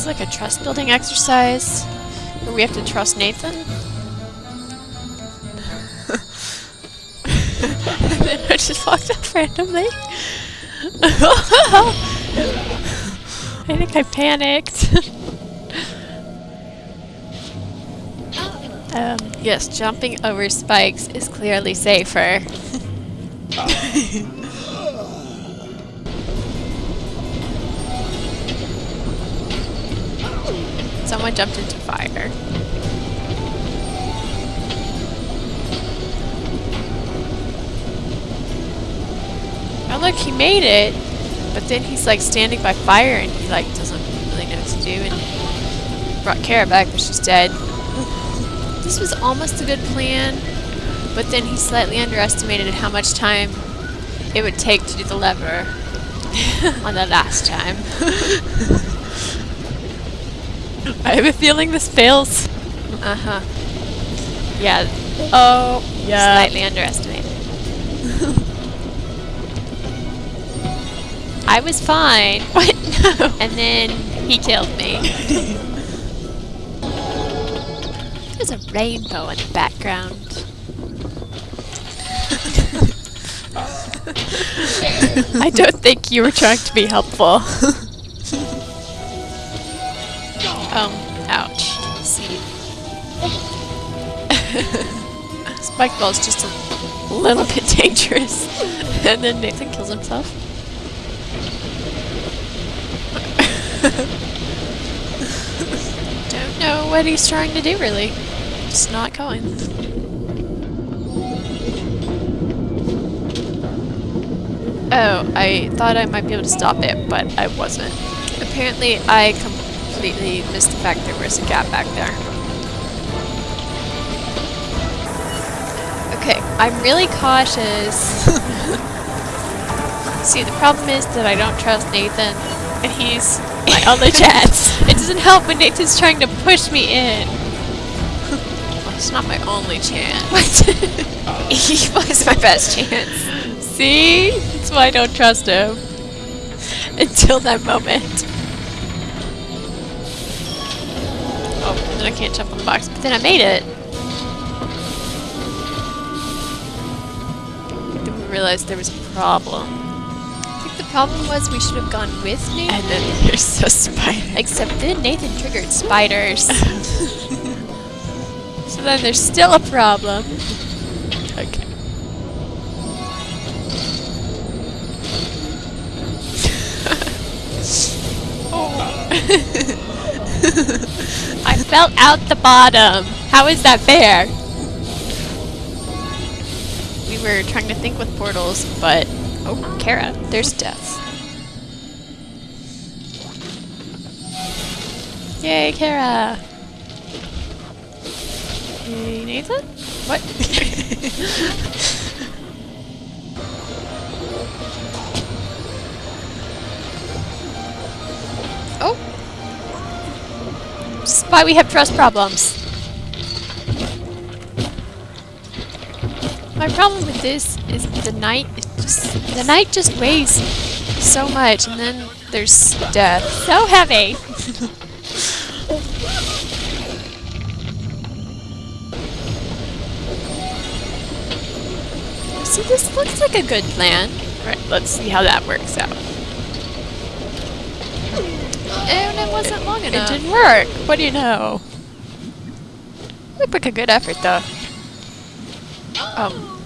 This is like a trust building exercise where we have to trust Nathan. and then I just walked up randomly. I think I panicked. um, yes, jumping over spikes is clearly safer. Someone jumped into fire. Oh look, he made it! But then he's like standing by fire and he like doesn't really know what to do and brought Kara back but she's dead. This was almost a good plan, but then he slightly underestimated how much time it would take to do the lever on the last time. I have a feeling this fails. Uh-huh. Yeah. Oh, yeah. Slightly underestimated. I was fine. What? No. And then he killed me. There's a rainbow in the background. I don't think you were trying to be helpful. Um, ouch. See. Spike ball's just a little bit dangerous. and then Nathan kills himself. Don't know what he's trying to do really. Just not going. Oh, I thought I might be able to stop it, but I wasn't. Apparently I completely missed the fact there was a gap back there. Okay, I'm really cautious. See, the problem is that I don't trust Nathan, and he's my only chance. It doesn't help when Nathan's trying to push me in. well, it's not my only chance. What? he was my best chance. See? That's why I don't trust him. Until that moment. Can't jump on the box. But then I made it. Then we realized there was a problem. I think the problem was we should have gone with Nathan. And then there's a spider. Except then Nathan triggered spiders. so then there's still a problem. Okay. Oh. I fell out the bottom. How is that fair? We were trying to think with portals, but... Oh, Kara, there's death. Yay, Kara! Hey, Nathan? What? oh! Why we have trust problems. My problem with this is the knight is just the knight just weighs so much and then there's death. So heavy. See, this looks like a good plan. Right, let's see how that works out. And it wasn't long enough. It didn't work. What do you know? Looked like a good effort, though. Um.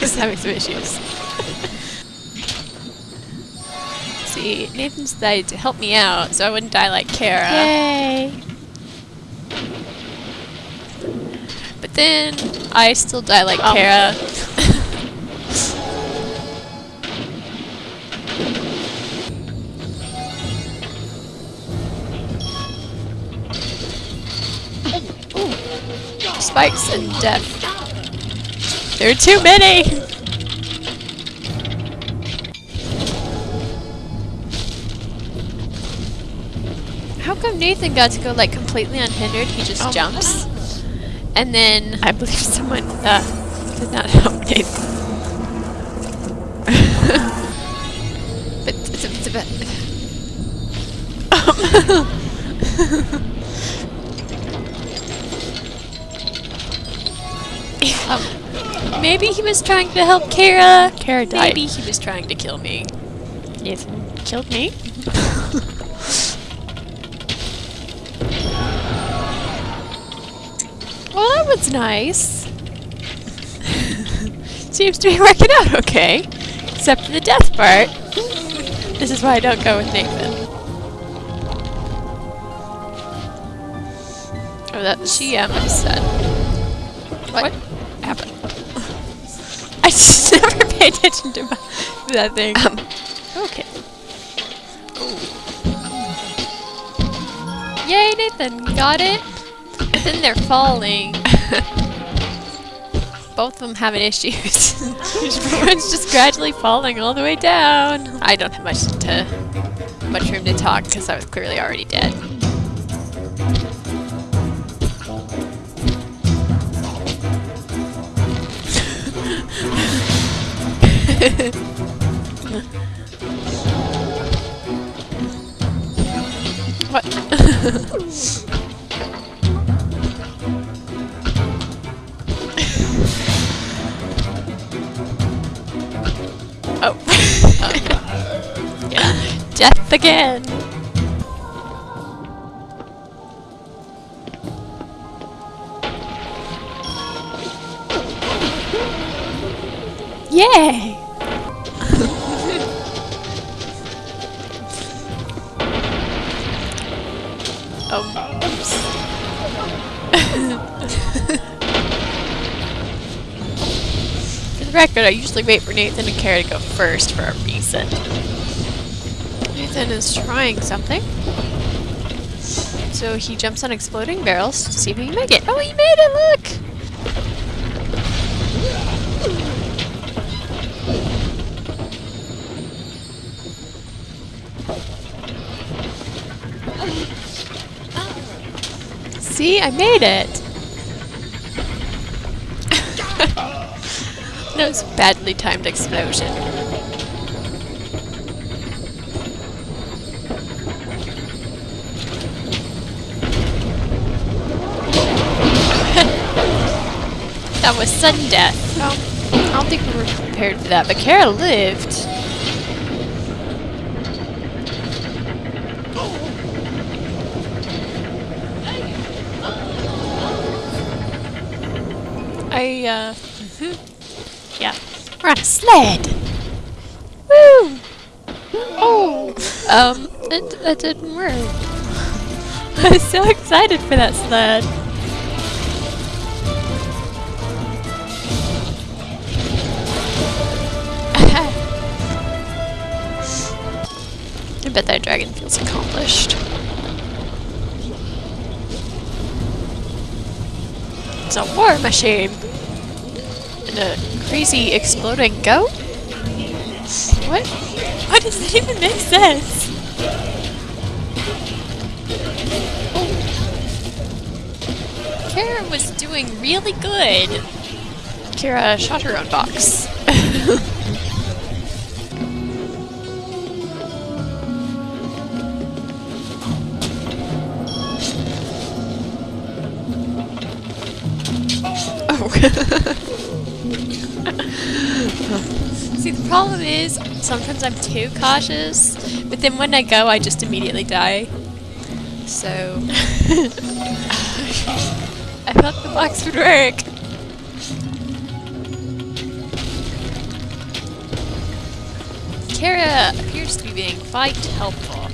He's having some issues. See, Nathan's decided to help me out, so I wouldn't die like Kara. Yay! But then, I still die like um. Kara. Spikes and death. There are too many! How come Nathan got to go like completely unhindered? He just oh. jumps. And then I believe someone uh, did not help Nathan. but it's a um, maybe he was trying to help Kara. Kara died. Maybe he was trying to kill me. Nathan killed me. well, that was nice. Seems to be working out okay. Except for the death part. this is why I don't go with Nathan. Oh, that she um said. What? happened? I just never pay attention to, my, that thing. Um, okay. Yay, Nathan, got it? But then they're falling. Both of them having issues. Everyone's just gradually falling all the way down. I don't have much to much room to talk because I was clearly already dead. What? Oh. Death again. Yay! Record, I usually wait for Nathan and Kara to go first for a reason. Nathan is trying something. So he jumps on exploding barrels to see if he can make it. Oh, he made it, look! See, I made it! That was a badly timed explosion. that was sudden death. Well, I don't think we were prepared for that, but Kara lived. I, uh, mm-hmm. yeah. We're on a sled! Woo! Oh! Um, it, it didn't work. I was so excited for that sled. I bet that dragon feels accomplished. It's a war machine! And a crazy exploding goat? What? Why does that even make sense? Oh. Kara was doing really good. Kara shot her own box. Oh. See, the problem is, sometimes I'm too cautious, but then when I go, I just immediately die. So... I thought the box would work. Kara appears to be being quite helpful.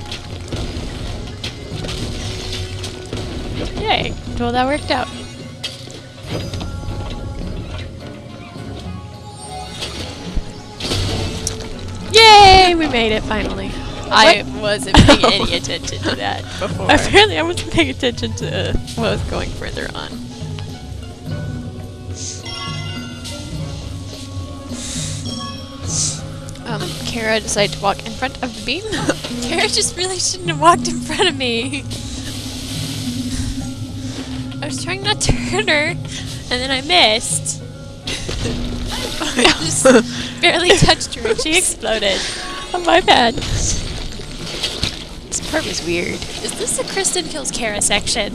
Yay! Well, that worked out. Yay! We made it finally. I wasn't paying any attention to that before. Apparently, I wasn't paying attention to what was going further on. Um, Kara decided to walk in front of the beam. Kara just really shouldn't have walked in front of me. I was trying not to hurt her, and then I missed. I just barely touched her and she exploded. Oh, my bad. This part was weird. Is this the Kristen kills Kara section?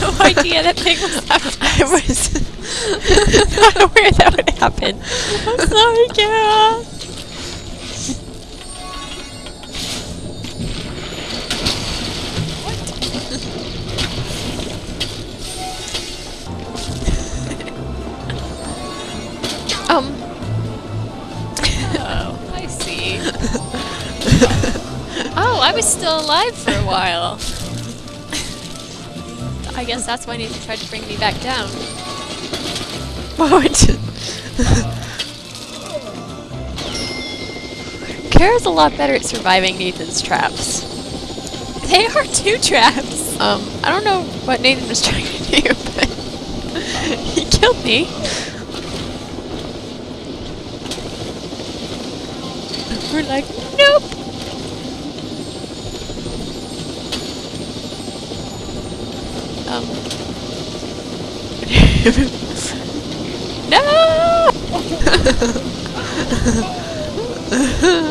No idea that thing was I was not aware that would happen. I'm sorry, Kara. Oh, I was still alive for a while. I guess that's why Nathan tried to bring me back down. What? Kara's a lot better at surviving Nathan's traps. They are two traps. Um, I don't know what Nathan was trying to do, but he killed me. We're like, nope. Um. no!